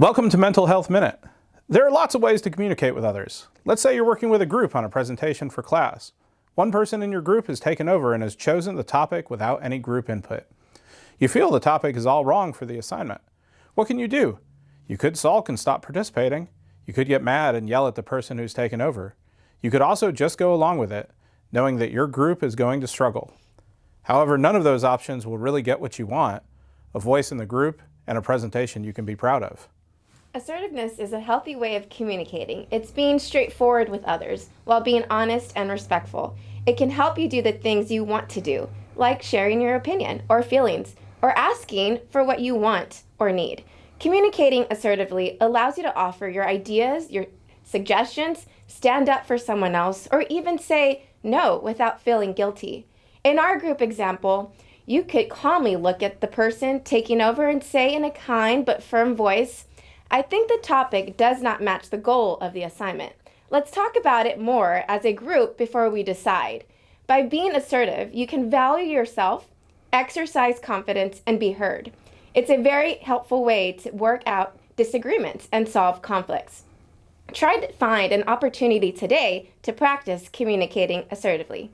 Welcome to Mental Health Minute. There are lots of ways to communicate with others. Let's say you're working with a group on a presentation for class. One person in your group has taken over and has chosen the topic without any group input. You feel the topic is all wrong for the assignment. What can you do? You could sulk and stop participating. You could get mad and yell at the person who's taken over. You could also just go along with it, knowing that your group is going to struggle. However, none of those options will really get what you want, a voice in the group and a presentation you can be proud of. Assertiveness is a healthy way of communicating. It's being straightforward with others while being honest and respectful. It can help you do the things you want to do, like sharing your opinion or feelings, or asking for what you want or need. Communicating assertively allows you to offer your ideas, your suggestions, stand up for someone else, or even say no without feeling guilty. In our group example, you could calmly look at the person taking over and say in a kind but firm voice, I think the topic does not match the goal of the assignment. Let's talk about it more as a group before we decide. By being assertive, you can value yourself, exercise confidence, and be heard. It's a very helpful way to work out disagreements and solve conflicts. Try to find an opportunity today to practice communicating assertively.